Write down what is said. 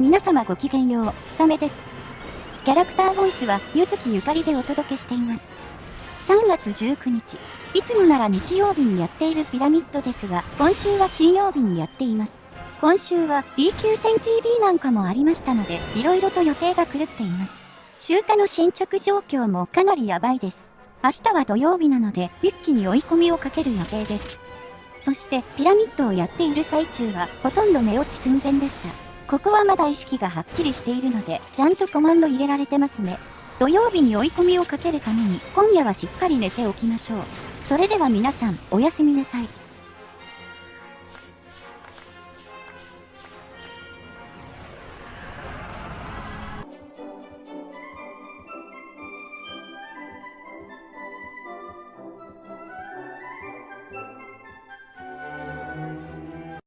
皆様ごきげんよう、ひさめです。キャラクターボイスは、ゆずきゆかりでお届けしています。3月19日、いつもなら日曜日にやっているピラミッドですが、今週は金曜日にやっています。今週は DQ10TV なんかもありましたので、色々と予定が狂っています。集荷の進捗状況もかなりやばいです。明日は土曜日なので、一気に追い込みをかける予定です。そして、ピラミッドをやっている最中は、ほとんど寝落ち寸前でした。ここはまだ意識がはっきりしているので、ちゃんとコマンド入れられてますね。土曜日に追い込みをかけるために、今夜はしっかり寝ておきましょう。それでは皆さん、おやすみなさい。